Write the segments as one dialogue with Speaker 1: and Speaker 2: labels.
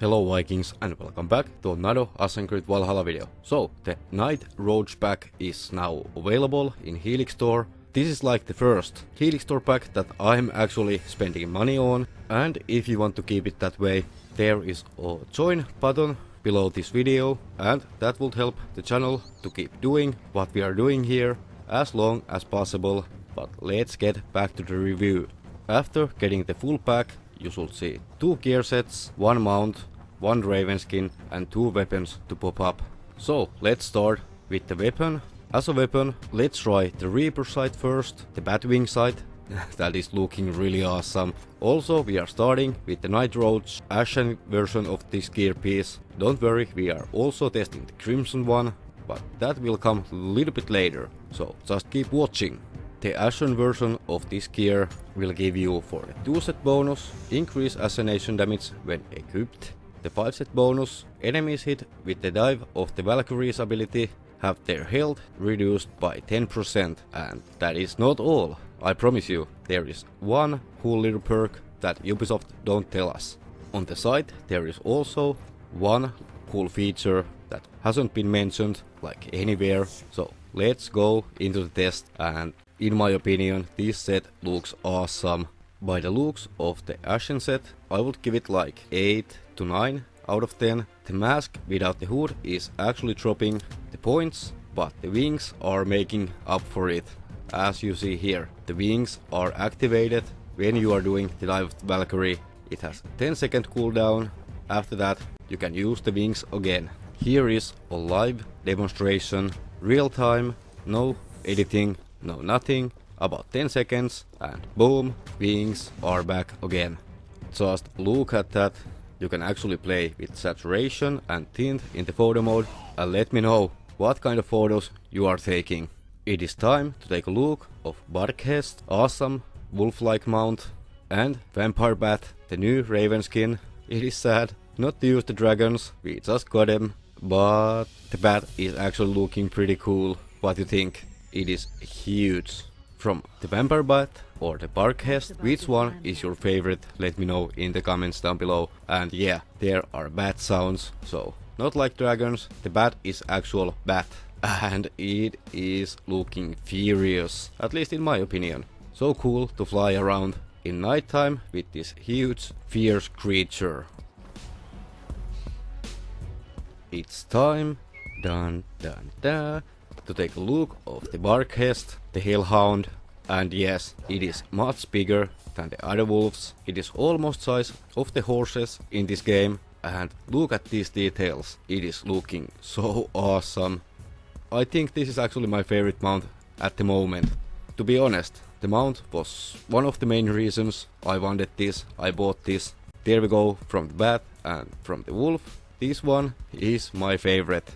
Speaker 1: Hello Vikings and welcome back to another Assassin's Creed Valhalla video. So, the Night Roach pack is now available in Helix Store. This is like the first Helix Store pack that I'm actually spending money on and if you want to keep it that way, there is a join button below this video and that would help the channel to keep doing what we are doing here as long as possible. But let's get back to the review. After getting the full pack, you should see two gear sets, one mount, one raven skin and two weapons to pop up. So let's start with the weapon. As a weapon, let's try the Reaper scythe first, the Batwing scythe. that is looking really awesome. Also, we are starting with the Night Roach Ashen version of this gear piece. Don't worry, we are also testing the Crimson one, but that will come a little bit later, so just keep watching. The Ashen version of this gear will give you for the 2 set bonus, increase assassination damage when equipped. The 5 set bonus, enemies hit with the dive of the Valkyrie's ability have their health reduced by 10% and that is not all. I promise you, there is one cool little perk that Ubisoft don't tell us. On the site there is also one cool feature that hasn't been mentioned like anywhere, so let's go into the test and in my opinion, this set looks awesome. By the looks of the Ashen set, I would give it like 8 to 9 out of 10. The mask without the hood is actually dropping the points, but the wings are making up for it. As you see here, the wings are activated when you are doing the Dive of the Valkyrie. It has 10 second cooldown. After that, you can use the wings again. Here is a live demonstration, real time, no editing, no nothing, about 10 seconds and boom, wings are back again. Just look at that, you can actually play with saturation and tint in the photo mode and let me know what kind of photos you are taking. It is time to take a look of Barghest, awesome wolf-like mount and Vampire Bat, the new Raven skin. It is sad not to use the dragons, we just got them, but the bat is actually looking pretty cool. What do you think? It is huge. From the Vampire Bat or the Barghest, which one is your favorite? Let me know in the comments down below. And yeah, there are bat sounds, so not like dragons, the bat is actual bat. And it is looking furious, at least in my opinion. So cool to fly around in nighttime with this huge, fierce creature. It's time, dun dun dun, to take a look of the Barghest, the Hellhound, and yes, it is much bigger than the other wolves. It is almost size of the horses in this game, and look at these details. It is looking so awesome. I think this is actually my favorite mount at the moment. To be honest, the mount was one of the main reasons I wanted this, I bought this. There we go, from the bat and from the wolf. This one is my favorite.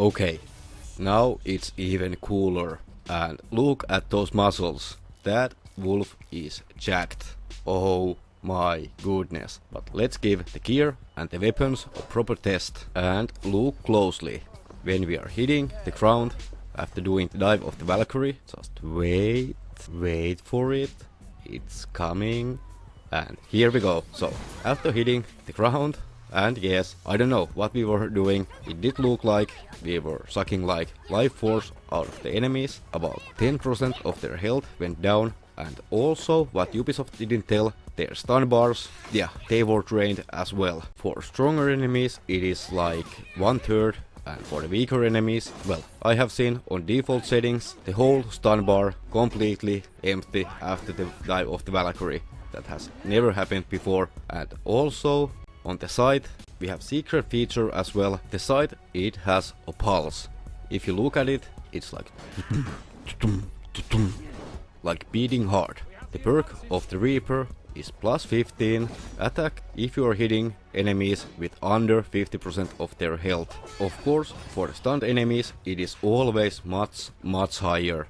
Speaker 1: Okay, now it's even cooler. And look at those muscles. That wolf is jacked. Oh my goodness. But let's give the gear and the weapons a proper test. And look closely. When we are hitting the ground after doing the dive of the Valkyrie, just wait, wait for it. It's coming. And here we go. So, after hitting the ground, and yes, I don't know what we were doing, it did look like we were sucking like life force out of the enemies, about 10% of their health went down, and also what Ubisoft didn't tell, their stun bars, yeah, they were drained as well. For stronger enemies it is like one third and for the weaker enemies, well, I have seen on default settings the whole stun bar completely empty after the dive of the Valkyrie. That has never happened before. And also on the side we have secret feature as well. The side it has a pulse. If you look at it, it's like like beating hard. The perk of the Reaper is plus 15 attack if you are hitting enemies with under 50% of their health. Of course, for the stunned enemies it is always much much higher.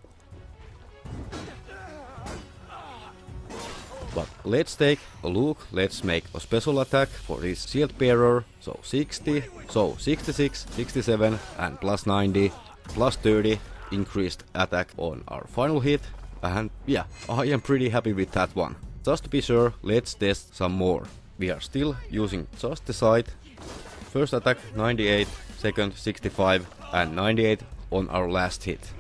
Speaker 1: But let's take a look, let's make a special attack for this shield bearer. So 60, so 66, 67 and plus 90, plus 30 increased attack on our final hit. And yeah, I am pretty happy with that one. Just to be sure, let's test some more. We are still using just the sight. First attack 98, second 65 and 98 on our last hit.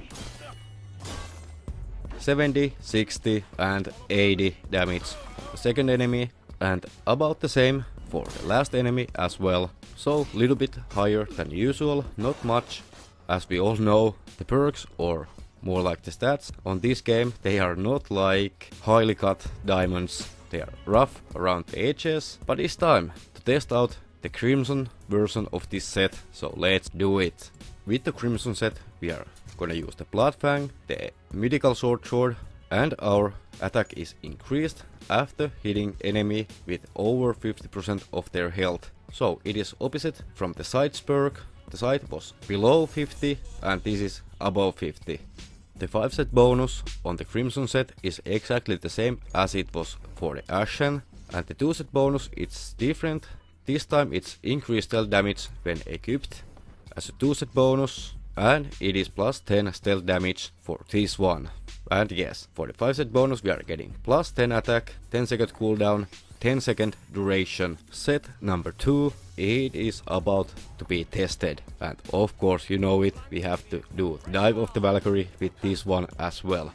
Speaker 1: 70, 60 and 80 damage the second enemy and about the same for the last enemy as well. So a little bit higher than usual, not much. As we all know, the perks or more like the stats on this game, they are not like highly cut diamonds. They are rough around the edges, but it's time to test out the Crimson version of this set, so let's do it. With the Crimson set, we are gonna use the Bloodfang, the Mythical Sword Sword, and our attack is increased after hitting enemy with over 50% of their health. So it is opposite from the sight perk. The sight was below 50 and this is above 50. The 5 set bonus on the Crimson set is exactly the same as it was for the Ashen and the 2 set bonus is different. This time it's increased stealth damage when equipped as a 2 set bonus and it is plus 10 stealth damage for this one. And yes, for the 5 set bonus we are getting plus 10 attack, 10 second cooldown, 10 second duration. Set number 2, it is about to be tested. And of course you know it, we have to do Dive of the Valkyrie with this one as well.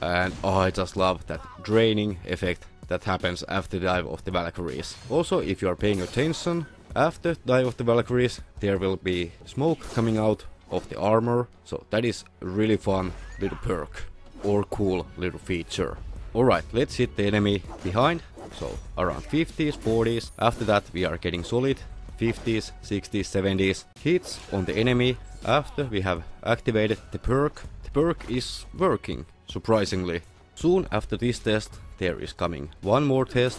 Speaker 1: And oh, I just love that draining effect that happens after Dive of the Valkyries. Also, if you are paying attention, after Dive of the Valkyries there will be smoke coming out of the armor, so that is really fun little perk or cool little feature. Alright, let's hit the enemy behind, so around 50s, 40s, after that we are getting solid 50s, 60s, 70s hits on the enemy after we have activated the perk. The perk is working, surprisingly. Soon after this test there is coming one more test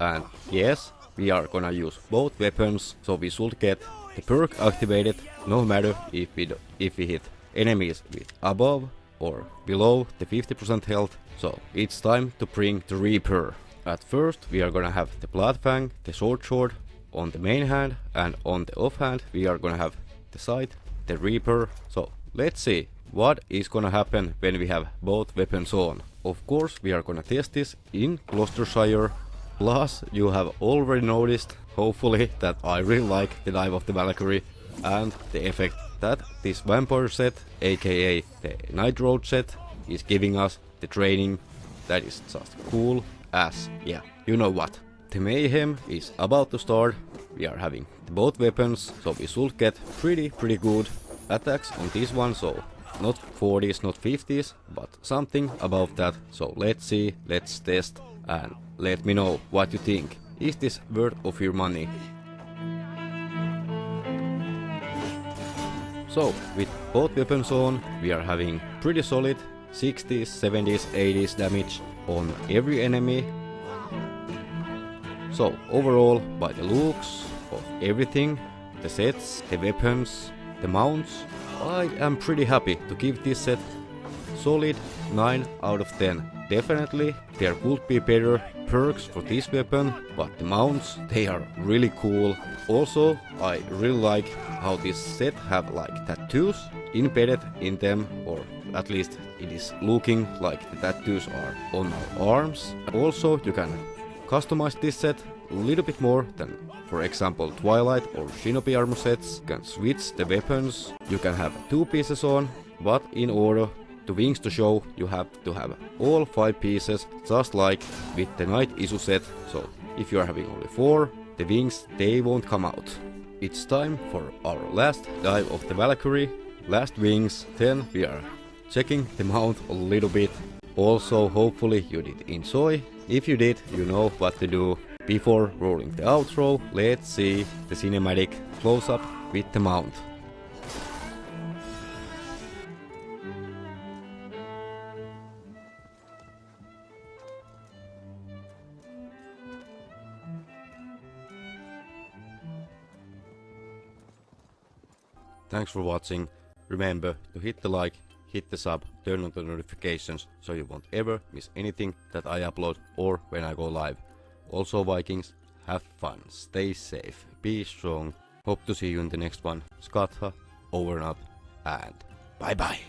Speaker 1: and yes, we are gonna use both weapons, so we should get the perk activated no matter if we, if we hit enemies with above or below the 50% health, so it's time to bring the Reaper. At first we are gonna have the Bloodfang, the Sword Sword on the main hand and on the off hand we are gonna have the Sight, the Reaper, so let's see what is gonna happen when we have both weapons on. Of course we are gonna test this in Gloucestershire Plus, you have already noticed, hopefully, that I really like the Dive of the Valkyrie and the effect that this vampire set, aka the Night Roach set, is giving us the training that is just cool as, yeah, you know what. The mayhem is about to start, we are having both weapons, so we should get pretty pretty good attacks on this one, so not 40s, not 50s, but something above that. So let's see, let's test and let me know what you think. Is this worth of your money? So, with both weapons on, we are having pretty solid 60s, 70s, 80s damage on every enemy. So, overall, by the looks of everything, the sets, the weapons, the mounts, I am pretty happy to give this set solid 9 out of 10. Definitely there could be better perks for this weapon, but the mounts they are really cool. Also I really like how this set have like tattoos embedded in them or at least it is looking like the tattoos are on our arms. Also you can customize this set a little bit more than for example Twilight or Shinobi armor sets. You can switch the weapons, you can have two pieces on, but in order to wings to show you have to have all 5 pieces just like with the knight Isu set, so if you are having only 4, the wings they won't come out. It's time for our last dive of the Valkyrie, last wings, then we are checking the mount a little bit. Also hopefully you did enjoy, if you did you know what to do. Before rolling the outro, let's see the cinematic close-up with the mount. Thanks for watching. Remember to hit the like, hit the sub, turn on the notifications so you won't ever miss anything that I upload or when I go live. Also Vikings, have fun, stay safe, be strong. Hope to see you in the next one. Skatha, over and out, and bye bye.